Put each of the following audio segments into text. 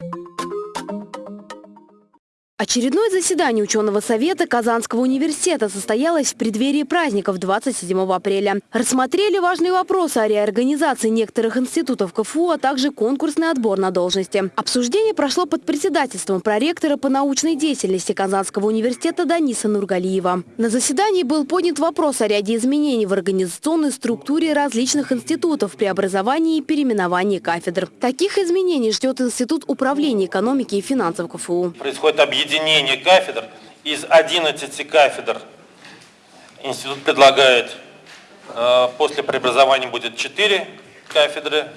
you Очередное заседание ученого совета Казанского университета состоялось в преддверии праздников 27 апреля. Рассмотрели важные вопросы о реорганизации некоторых институтов КФУ, а также конкурсный отбор на должности. Обсуждение прошло под председательством проректора по научной деятельности Казанского университета Даниса Нургалиева. На заседании был поднят вопрос о ряде изменений в организационной структуре различных институтов при образовании и переименовании кафедр. Таких изменений ждет Институт управления экономики и финансов КФУ. Происходит объединение объединение кафедр. Из 11 кафедр институт предлагает, э, после преобразования будет 4 кафедры.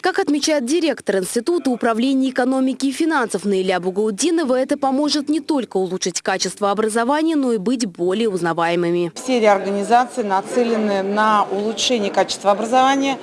Как отмечает директор Института управления экономики и финансов Наиля Бугаудинова, это поможет не только улучшить качество образования, но и быть более узнаваемыми. Все реорганизации нацелены на улучшение качества образования,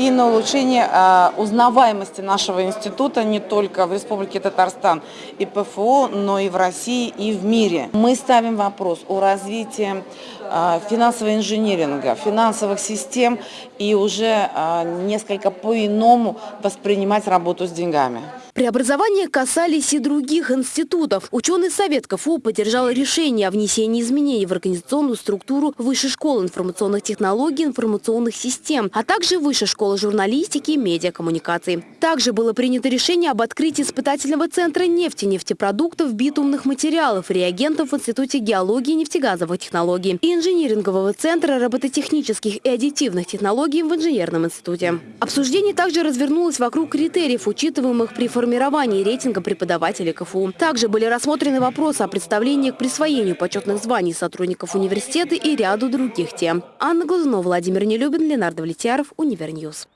и на улучшение а, узнаваемости нашего института не только в Республике Татарстан и ПФО, но и в России и в мире. Мы ставим вопрос о развитии а, финансового инжиниринга, финансовых систем и уже а, несколько по-иному воспринимать работу с деньгами. Преобразования касались и других институтов. Ученый совет КФУ поддержал решение о внесении изменений в организационную структуру Высшей школы информационных технологий и информационных систем, а также Высшей школы журналистики и медиакоммуникаций. Также было принято решение об открытии испытательного центра нефти, нефтепродуктов, битумных материалов, реагентов в Институте геологии и нефтегазовых технологий и инжинирингового центра робототехнических и аддитивных технологий в инженерном институте. Обсуждение также развернулось вокруг критериев, учитываемых при формировании формировании рейтинга преподавателей КФУ. Также были рассмотрены вопросы о представлении к присвоению почетных званий сотрудников университета и ряду других тем. Анна Глазунова, Владимир Нелюбин, Ленар Давлетьяров, Univer News.